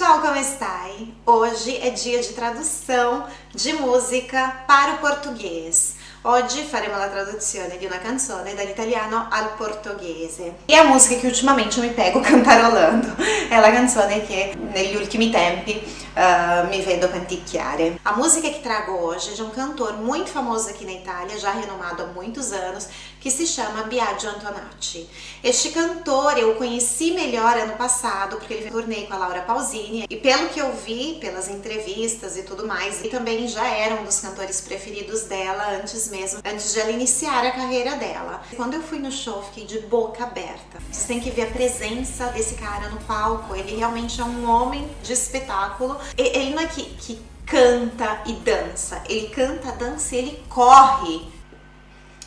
Ciao, come stai? Hoje é dia de tradução de música para o português. Oggi faremo la traduzione di una canzone dall'italiano al portoghese. E a musica che ultimamente mi pego cantarolando. È la canzone che negli ultimi tempi uh, mi vedo canticchiare. A música que trago hoje é de um cantor muito famoso aqui na Itália, já renomado há muitos anos, que se chama Biagio Antonacci. Este cantor eu conheci melhor ano passado, porque ele turnei com a Laura Pausini, e pelo que eu vi, pelas entrevistas e tudo mais, ele também já era um dos cantores preferidos dela antes mesmo, antes de ela iniciar a carreira dela. Quando eu fui no show, fiquei de boca aberta. Vocês têm que ver a presença desse cara no palco, ele realmente é um homem de espetáculo. Ele não é que, que canta e dança, ele canta, dança e ele corre.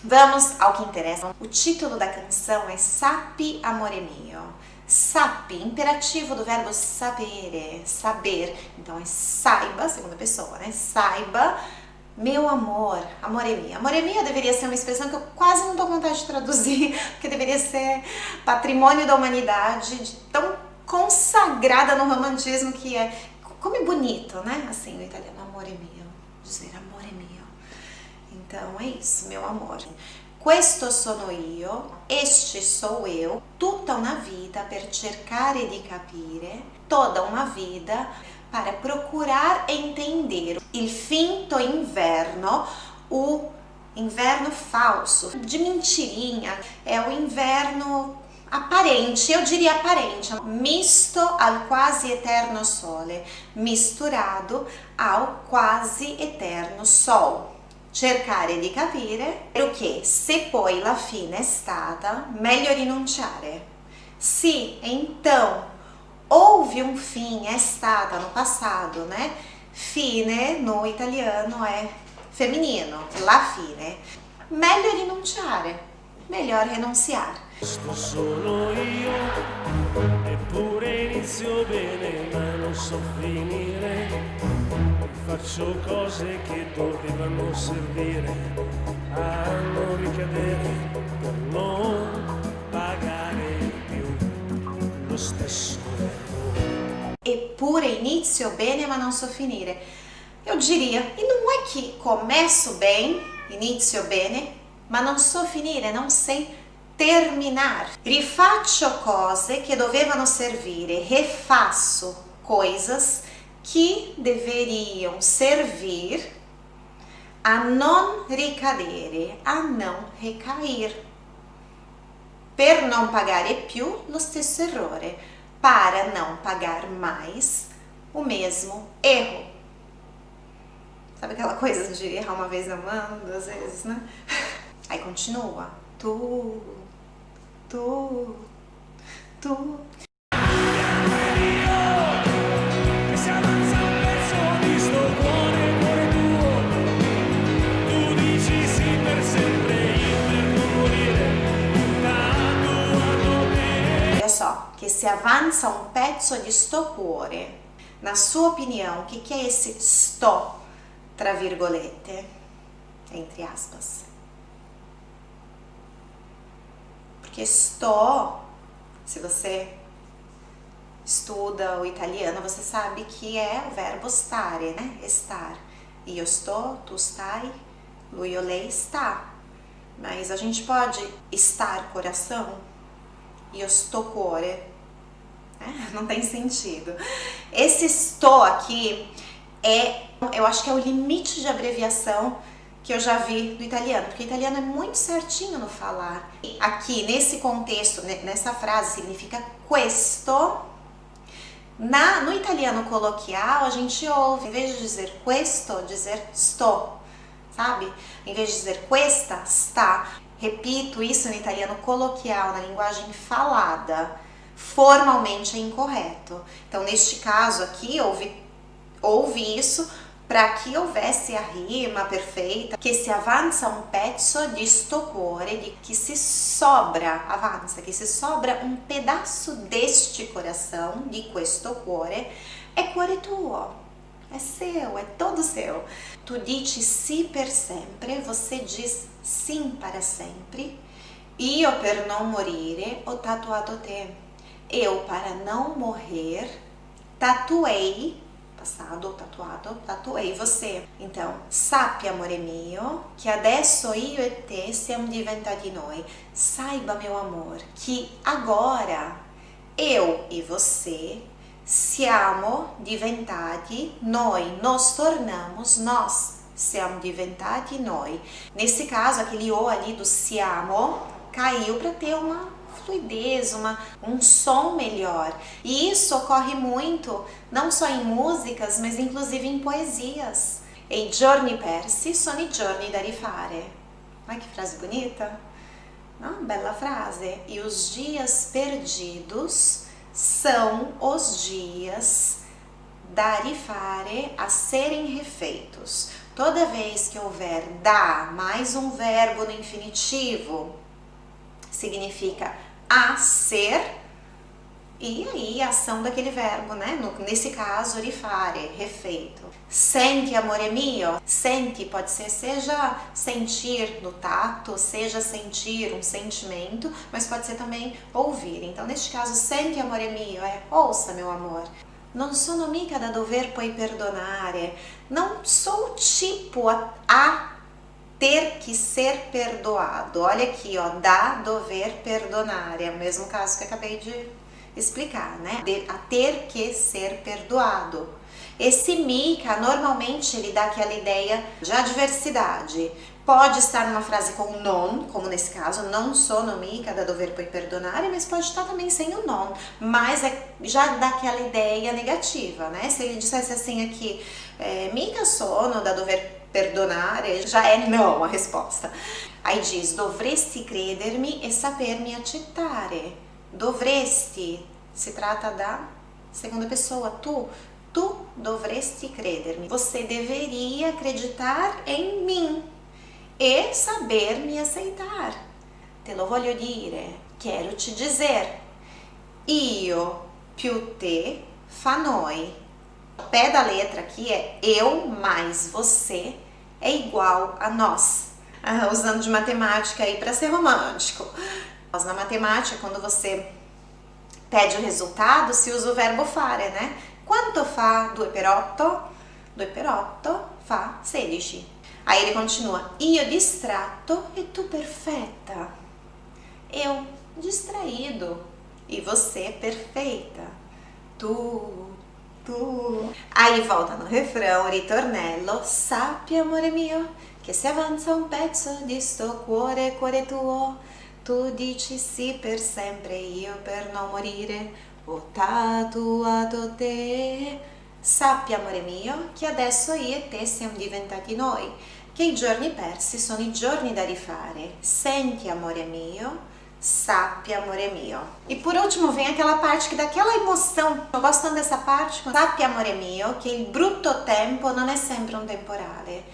Vamos ao que interessa. O título da canção é Sapi Amore Mio. Sapi, imperativo do verbo sapere, saber. Então é saiba, segunda pessoa, né? Saiba meu amor, amore mia. Amore mia deveria ser uma expressão que eu quase não dou vontade de traduzir, porque deveria ser patrimônio da humanidade, de tão consagrada no romantismo que é. Como é bonito, né? Assim, o italiano, amore mio, dizer amore mio. Então é isso, meu amor. Questo sono io, este sou eu, tutta una vita per cercare di capire, toda uma vida para procurar entender il finto inverno, o inverno falso, de mentirinha, é o inverno aparente, eu diria aparente, misto al quasi eterno sole, misturado ao quasi eterno sol. Cercare di capire o che se poi la fine è stata, meglio rinunciare. Se então houve um fim, é stata no passado, né? Fine no italiano é feminino, la fine. Meglio rinunciare, melhor renunciar. Questo sono io, eppure inizio bene, ma non so finire. Faccio cose che dovevano servire a non ricadere per non pagare più lo stesso Eppure inizio bene ma non so finire. Eu diria, e não é que começo bem, inizio bene, ma non so finire, não sei terminar. Rifaccio cose che dovevano servire, refaço coisas que deveriam servir a non ricadere, a não recair. Per non pagare più lo stesso errore, para não pagar mais o mesmo erro. Sabe aquela coisa de errar uma vez amando, duas vezes, né? Aí continua. Tu, tu, tu. Só, que se avança um pezzo di cuore. Na sua opinião, o que, que é esse sto, tra virgolette, entre aspas? Porque sto, se você estuda o italiano, você sabe que é o verbo stare, né? Estar. Io sto, tu stai, lui ou lei está. Mas a gente pode estar coração? Io sto cuore. É, não tem sentido. Esse sto aqui é, eu acho que é o limite de abreviação que eu já vi do italiano, porque o italiano é muito certinho no falar. Aqui, nesse contexto, nessa frase, significa questo. Na, no italiano coloquial, a gente ouve, em vez de dizer questo, dizer sto, sabe? Em vez de dizer questa, sta. Repito isso no italiano coloquial, na linguagem falada. Formalmente é incorreto. Então, neste caso aqui, houve, houve isso para que houvesse a rima perfeita, que se avança um pezzo di sto cuore, de que se sobra, avança, que se sobra um pedaço deste coração, di questo cuore, é cuore tuo, é seu, é todo seu. Tu dici sì per sempre, você diz sim para sempre. Io per non morire ho tatuato te. Eu, para não morrer, tatuei, passado, tatuado, tatuei você. Então, sappi amore mio, che adesso io e te siamo diventati noi. Saiba, meu amor, que agora eu e você siamo diventati noi, nos tornamos nós, siamo diventati noi. Nesse caso, aquele o ali do siamo caiu para ter uma fluidez, uma, um som melhor. E isso ocorre muito, não só em músicas, mas inclusive em poesias. E giorni persi sono i giorni da rifare. Olha que frase bonita! Uma bela frase. E os dias perdidos são os dias da rifare a serem refeitos. Toda vez que houver da mais um verbo no infinitivo, significa a ser e aí a ação daquele verbo, né? Nesse caso, rifare, refeito. Senti, amore mio. Senti pode ser seja sentir no tato, seja sentir um sentimento, mas pode ser também ouvir. Então, neste caso, senti, amore mio é ouça, meu amor. Non sono mica da dover poi perdonare. Não sou tipo a, a ter que ser perdoado. Olha aqui, ó, da, dover, perdonare. É o mesmo caso que acabei de explicar, né? De, a ter que ser perdoado. Esse mica, normalmente, ele dá aquela ideia de adversidade. Pode estar numa frase com non, como nesse caso, não sono mica da dover poi perdonare, mas pode estar também sem o non, mas é, já dá aquela ideia negativa, né? Se ele dissesse assim aqui, é, mica sono da dover perdonare, já é não a resposta. Aí diz, dovresti credermi e sapermi accettare. Dovresti, se trata da segunda pessoa, tu. Tu dovresti credermi. Você deveria acreditar em mim e saber me aceitar. Te lo voglio dire, quero te dizer. Io più te fa noi. O pé da letra aqui é eu mais você é igual a nós. Ah, usando de matemática aí para ser romântico. Nós na matemática, quando você pede o resultado, se usa o verbo fare, né? Quanto fa 2 per 8? 2 per 8 fa 16. Aí ele continua, io distratto e tu perfetta. Eu distraído e você perfeita. Tu tu. Aí volta no refrão, ritornello, sappi amore mio, che se avanza un pezzo di sto cuore, cuore tuo, tu dici sì per sempre, io per non morire, ho tatuato te. Sappi amore mio, che adesso io e te siamo diventati noi, che i giorni persi sono i giorni da rifare. Senti amore mio, Sapi, amore mio. E por último vem aquela parte que dá aquela emoção. Tô gostando dessa parte. Sapi, amore mio, que il brutto tempo non è sempre un temporale.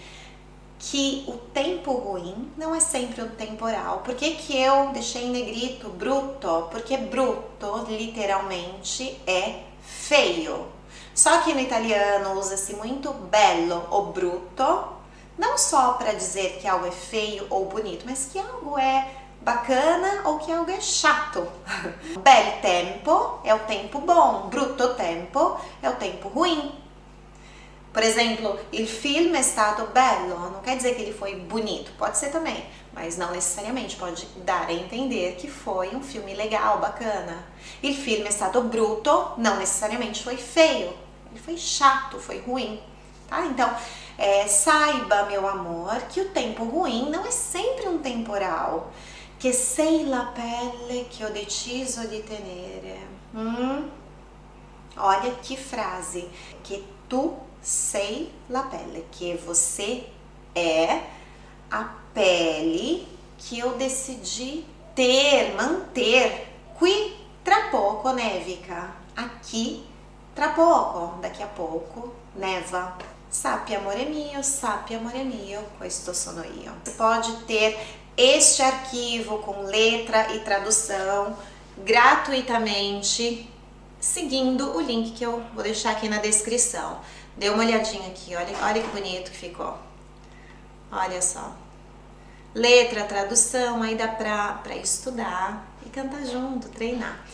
Que o tempo ruim não é sempre um temporal. Por que, que eu deixei em negrito bruto? Porque bruto, literalmente, é feio. Só que no italiano usa-se muito bello ou bruto, não só para dizer que algo é feio ou bonito, mas que algo é bacana ou que algo é chato. Bel tempo é o tempo bom, brutto tempo é o tempo ruim. Por exemplo, il film è stato bello, não quer dizer que ele foi bonito, pode ser também, mas não necessariamente, pode dar a entender que foi um filme legal, bacana. Il film è stato brutto, não necessariamente foi feio, ele foi chato, foi ruim, tá? Então, é, saiba, meu amor, que o tempo ruim não é sempre um temporal che sei la pelle che ho deciso di tenere. Hum? Olha que frase, que tu sei la pelle, que você é a pele que eu decidi ter, manter. Qui tra poco nevica, aqui tra poco, daqui a pouco neva. Sappi amore mio, sappi amore mio, questo sono io. Você pode ter este arquivo com letra e tradução gratuitamente seguindo o link que eu vou deixar aqui na descrição. Dê uma olhadinha aqui, olha, olha que bonito que ficou. Olha só. Letra, tradução, aí dá pra, pra estudar e cantar junto, treinar.